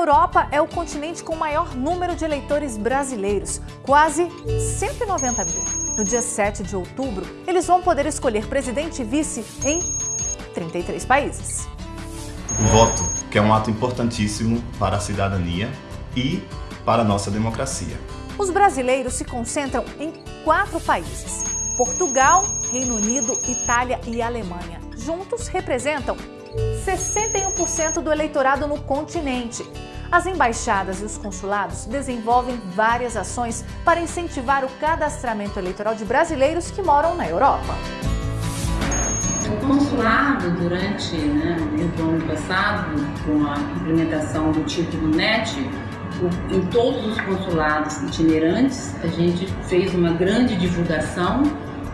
Europa é o continente com o maior número de eleitores brasileiros, quase 190 mil. No dia 7 de outubro, eles vão poder escolher presidente e vice em 33 países. O voto, que é um ato importantíssimo para a cidadania e para a nossa democracia. Os brasileiros se concentram em quatro países: Portugal, Reino Unido, Itália e Alemanha. Juntos representam 61% do eleitorado no continente. As embaixadas e os consulados desenvolvem várias ações para incentivar o cadastramento eleitoral de brasileiros que moram na Europa. O consulado, durante né, o ano passado, com a implementação do título NET, em todos os consulados itinerantes, a gente fez uma grande divulgação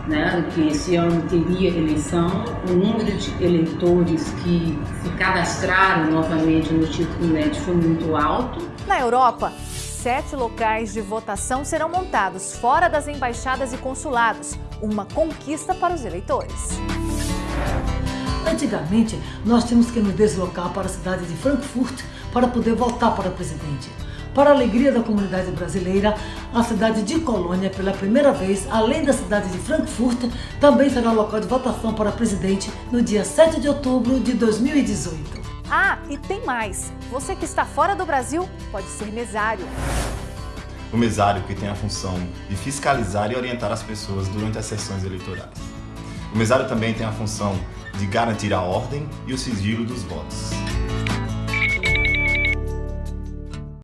né, que esse ano teria eleição, o número de eleitores que se cadastraram novamente no título NET foi muito alto. Na Europa, sete locais de votação serão montados fora das embaixadas e consulados, uma conquista para os eleitores. Antigamente, nós tínhamos que nos deslocar para a cidade de Frankfurt para poder votar para presidente. Para a alegria da comunidade brasileira, a cidade de Colônia, pela primeira vez, além da cidade de Frankfurt, também será local de votação para presidente no dia 7 de outubro de 2018. Ah, e tem mais! Você que está fora do Brasil pode ser mesário. O mesário que tem a função de fiscalizar e orientar as pessoas durante as sessões eleitorais. O mesário também tem a função de garantir a ordem e o sigilo dos votos.